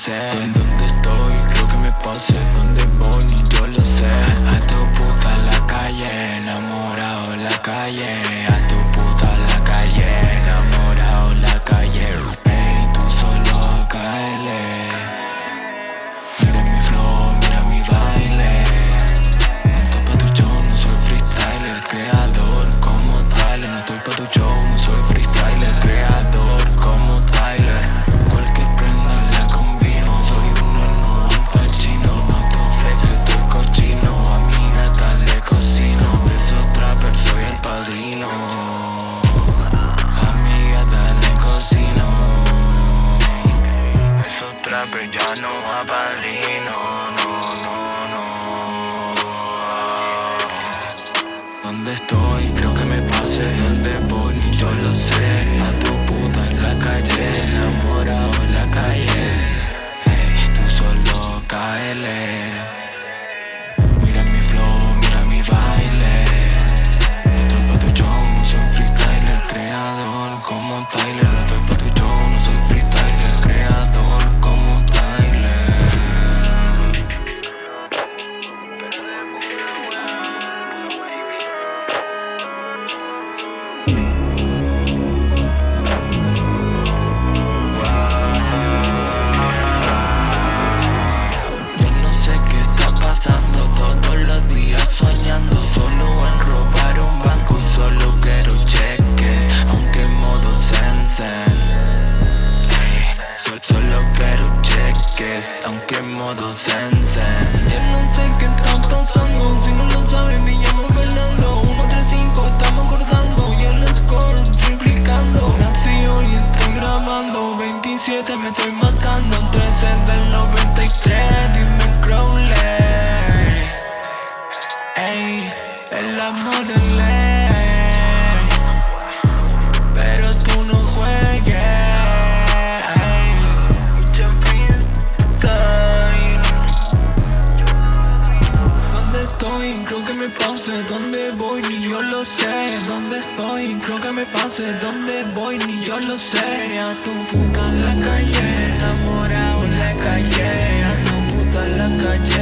sé De dónde estoy, creo que me pasé Dónde voy, yo lo sé. Ateo puta la calle Enamorado la calle no padrino. No, no, no. ¿Dónde estoy? Creo que me pase ¿Dónde voy? Ni yo lo sé A tu puta en la calle Enamorado en la calle tú solo caele Mira mi flow, mira mi baile No estoy pa' tu show, no soy freestyler Creador como Tyler No estoy cheques Aunque modo sensen me pase ¿Dónde voy? Ni yo lo sé ¿Dónde estoy? Creo que me pase ¿Dónde voy? Ni yo lo sé A tu puta en la calle Enamorado en la calle A tu puta en la calle